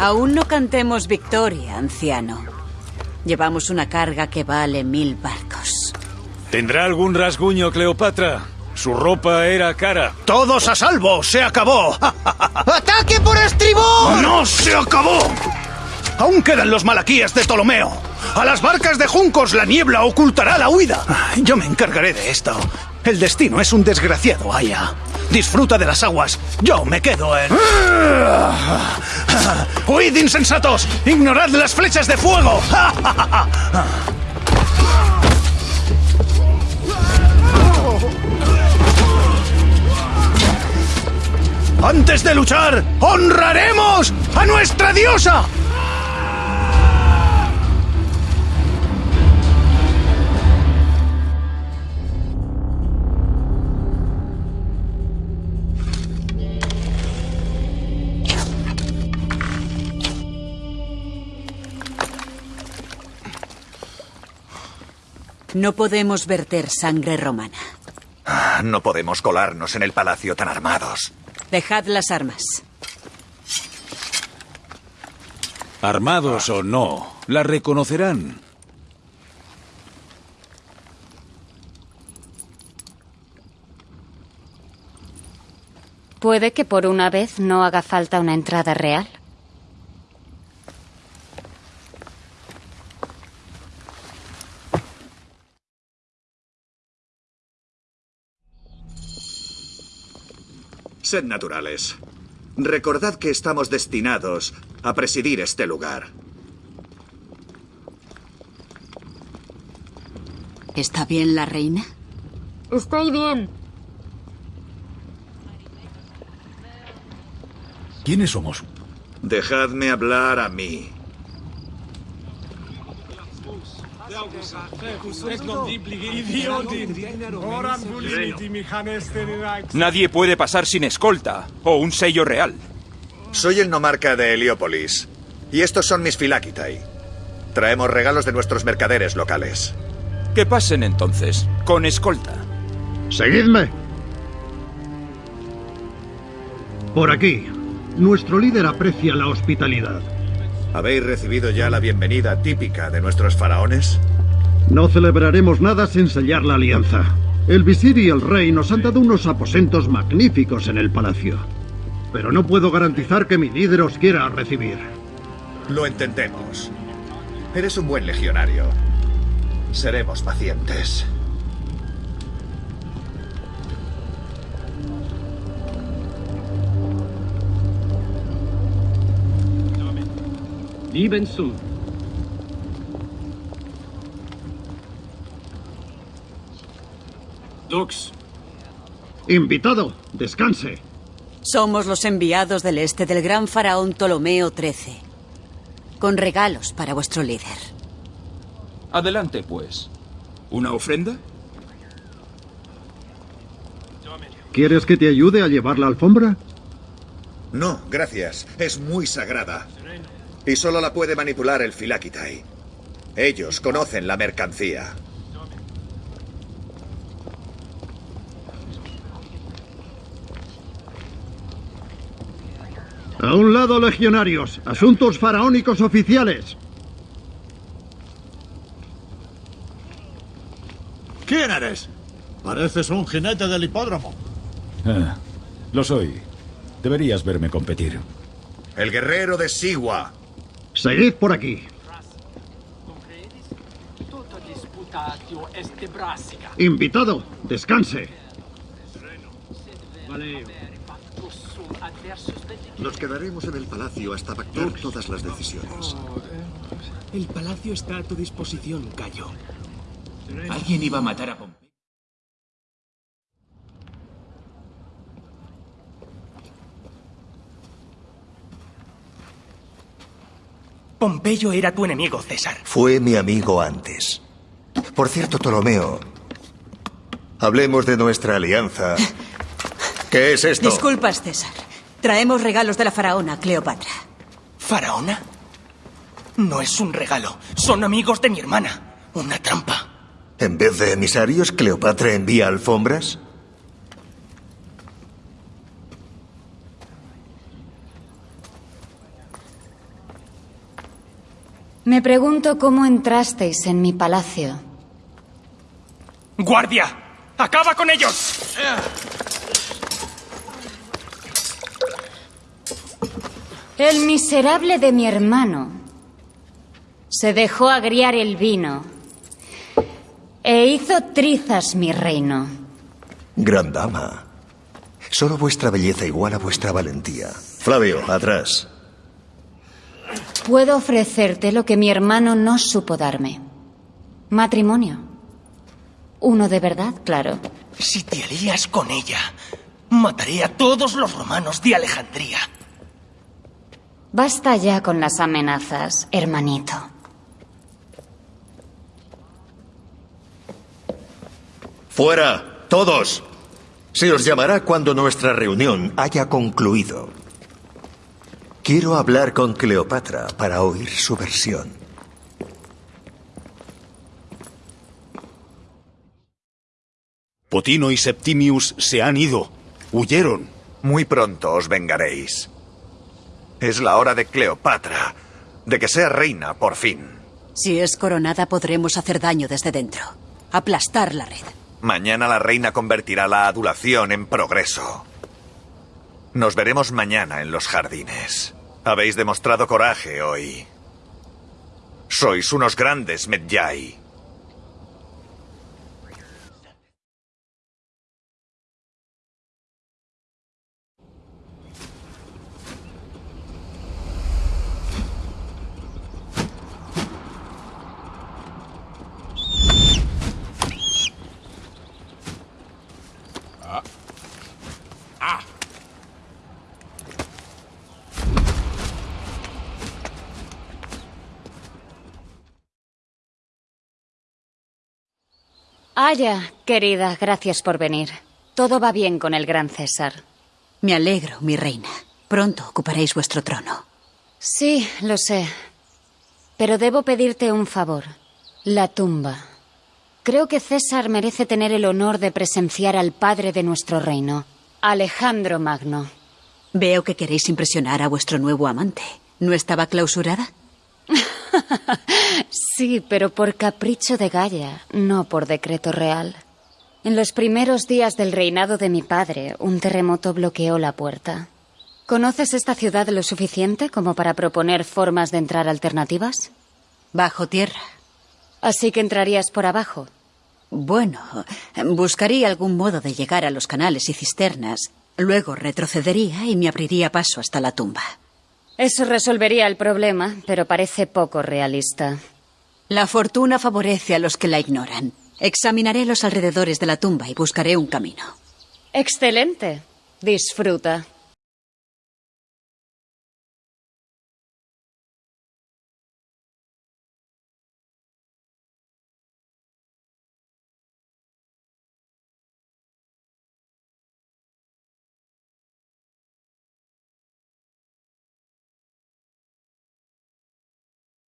Aún no cantemos victoria, anciano. Llevamos una carga que vale mil barcos. ¿Tendrá algún rasguño, Cleopatra? Su ropa era cara. ¡Todos a salvo! ¡Se acabó! ¡Ataque por estribor! ¡No se acabó! Aún quedan los malaquíes de Ptolomeo. A las barcas de juncos la niebla ocultará la huida. Yo me encargaré de esto. El destino es un desgraciado, Aya. Disfruta de las aguas. Yo me quedo en... ¡Huid, insensatos! ¡Ignorad las flechas de fuego! Antes de luchar, honraremos a nuestra diosa. No podemos verter sangre romana. Ah, no podemos colarnos en el palacio tan armados. Dejad las armas. Armados o no, la reconocerán. Puede que por una vez no haga falta una entrada real. Sed naturales. Recordad que estamos destinados a presidir este lugar. ¿Está bien la reina? Estoy bien. ¿Quiénes somos? Dejadme hablar a mí. Nadie puede pasar sin escolta o un sello real. Soy el nomarca de Heliópolis. Y estos son mis filakitai. Traemos regalos de nuestros mercaderes locales. Que pasen entonces, con escolta. Seguidme. Por aquí. Nuestro líder aprecia la hospitalidad. ¿Habéis recibido ya la bienvenida típica de nuestros faraones? No celebraremos nada sin sellar la alianza. El visir y el rey nos han dado unos aposentos magníficos en el palacio. Pero no puedo garantizar que mi líder os quiera recibir. Lo entendemos. Eres un buen legionario. Seremos pacientes. Lieben zu. Dux. Invitado, descanse. Somos los enviados del este del gran faraón Ptolomeo XIII. Con regalos para vuestro líder. Adelante, pues. ¿Una ofrenda? ¿Quieres que te ayude a llevar la alfombra? No, gracias. Es muy sagrada. Y solo la puede manipular el Filakitai. Ellos conocen la mercancía. A un lado, legionarios. Asuntos faraónicos oficiales. ¿Quién eres? Pareces un jinete del hipódromo. Ah, lo soy. Deberías verme competir. El guerrero de Siwa. Seguid por aquí. Invitado, descanse. Nos quedaremos en el palacio hasta pactar todas las decisiones. El palacio está a tu disposición, Cayo. Alguien iba a matar a Pompeyo. Pompeyo era tu enemigo, César. Fue mi amigo antes. Por cierto, Ptolomeo, hablemos de nuestra alianza. ¿Qué es esto? Disculpas, César. Traemos regalos de la faraona, Cleopatra. ¿Faraona? No es un regalo. Son amigos de mi hermana. Una trampa. En vez de emisarios, Cleopatra envía alfombras. Me pregunto cómo entrasteis en mi palacio. ¡Guardia! ¡Acaba con ellos! El miserable de mi hermano se dejó agriar el vino e hizo trizas mi reino. Gran dama. Solo vuestra belleza iguala vuestra valentía. Flavio, atrás. Puedo ofrecerte lo que mi hermano no supo darme. Matrimonio. Uno de verdad, claro. Si te alías con ella, mataré a todos los romanos de Alejandría. Basta ya con las amenazas, hermanito. Fuera, todos. Se os llamará cuando nuestra reunión haya concluido. Quiero hablar con Cleopatra para oír su versión. Potino y Septimius se han ido. Huyeron. Muy pronto os vengaréis. Es la hora de Cleopatra, de que sea reina por fin. Si es coronada podremos hacer daño desde dentro. Aplastar la red. Mañana la reina convertirá la adulación en progreso. Nos veremos mañana en los jardines. Habéis demostrado coraje hoy. Sois unos grandes Medjay. Aya, querida, gracias por venir. Todo va bien con el gran César. Me alegro, mi reina. Pronto ocuparéis vuestro trono. Sí, lo sé. Pero debo pedirte un favor. La tumba. Creo que César merece tener el honor de presenciar al padre de nuestro reino, Alejandro Magno. Veo que queréis impresionar a vuestro nuevo amante. ¿No estaba clausurada? Sí, pero por capricho de Gaia, no por decreto real. En los primeros días del reinado de mi padre, un terremoto bloqueó la puerta. ¿Conoces esta ciudad lo suficiente como para proponer formas de entrar alternativas? Bajo tierra. Así que entrarías por abajo. Bueno, buscaría algún modo de llegar a los canales y cisternas. Luego retrocedería y me abriría paso hasta la tumba. Eso resolvería el problema, pero parece poco realista. La fortuna favorece a los que la ignoran. Examinaré los alrededores de la tumba y buscaré un camino. Excelente. Disfruta.